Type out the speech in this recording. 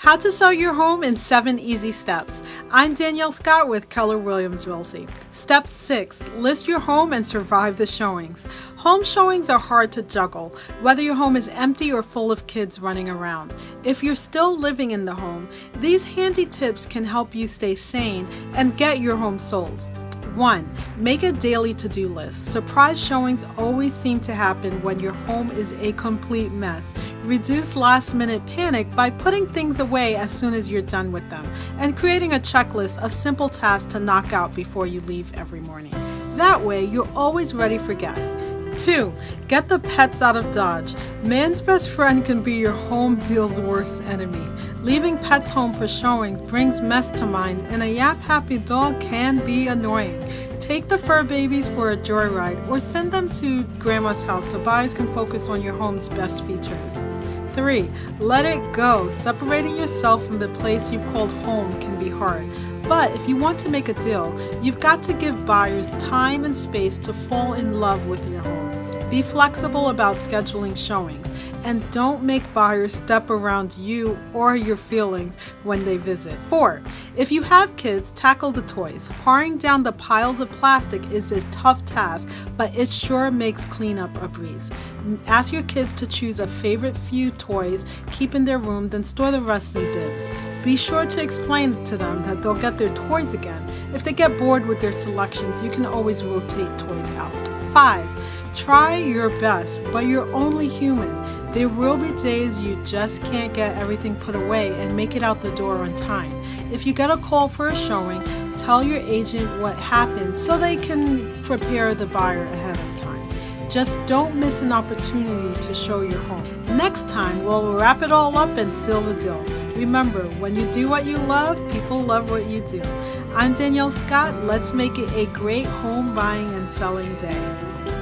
How to sell your home in seven easy steps. I'm Danielle Scott with Keller Williams Realty. Step six, list your home and survive the showings. Home showings are hard to juggle, whether your home is empty or full of kids running around. If you're still living in the home, these handy tips can help you stay sane and get your home sold. 1. Make a daily to do list. Surprise showings always seem to happen when your home is a complete mess. Reduce last minute panic by putting things away as soon as you're done with them and creating a checklist of simple tasks to knock out before you leave every morning. That way, you're always ready for guests. 2. Get the pets out of Dodge. Man's best friend can be your home deal's worst enemy. Leaving pets home for showings brings mess to mind, and a yap happy dog can be annoying. Take the fur babies for a joyride or send them to grandma's house so buyers can focus on your home's best features. 3. Let it go. Separating yourself from the place you've called home can be hard. But if you want to make a deal, you've got to give buyers time and space to fall in love with your home. Be flexible about scheduling showings and don't make buyers step around you or your feelings when they visit. 4. If you have kids, tackle the toys. Paring down the piles of plastic is a tough task, but it sure makes cleanup a breeze. Ask your kids to choose a favorite few toys, keep in their room, then store the rest in bins. Be sure to explain to them that they'll get their toys again. If they get bored with their selections, you can always rotate toys out. 5. Try your best, but you're only human. There will be days you just can't get everything put away and make it out the door on time. If you get a call for a showing, tell your agent what happened so they can prepare the buyer ahead of. Just don't miss an opportunity to show your home. Next time, we'll wrap it all up and seal the deal. Remember, when you do what you love, people love what you do. I'm Danielle Scott. Let's make it a great home buying and selling day.